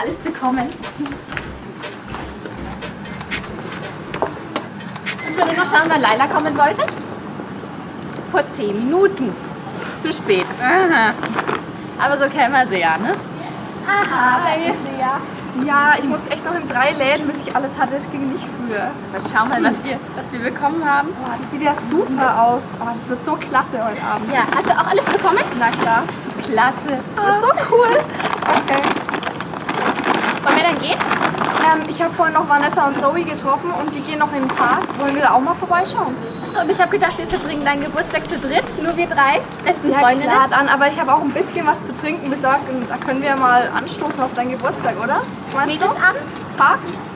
alles bekommen. Ich würde noch schauen, wann Laila kommen wollte. Vor 10 Minuten. Zu spät. Aha. Aber so kennen wir sie ja, ne? Aha, ja. Ja, ich musste echt noch in drei Läden, bis ich alles hatte. Das ging nicht früher. Aber schau mal, was wir, was wir bekommen haben. Boah, das sieht ja super aus. Oh, das wird so klasse heute Abend. Ja, hast du auch alles bekommen? Na klar. Klasse. Das wird so cool. Okay. Wollen wir dann gehen? Ähm, ich habe vorhin noch Vanessa und Zoe getroffen und die gehen noch in den Park. Wollen wir da auch mal vorbeischauen? Achso, aber ich habe gedacht, wir verbringen deinen Geburtstag zu dritt. Nur wir drei. Besten Ja Freundinnen. klar, dann, aber ich habe auch ein bisschen was zu trinken besorgt und da können wir mal anstoßen auf deinen Geburtstag, oder? Meinst du? Mädelsabend? Park?